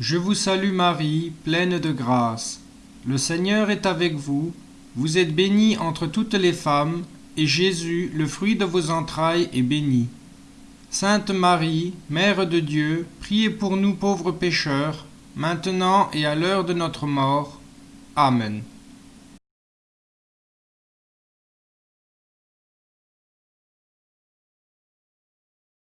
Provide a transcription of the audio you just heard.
Je vous salue Marie, pleine de grâce. Le Seigneur est avec vous. Vous êtes bénie entre toutes les femmes, et Jésus, le fruit de vos entrailles, est béni. Sainte Marie, Mère de Dieu, priez pour nous pauvres pécheurs, maintenant et à l'heure de notre mort. Amen.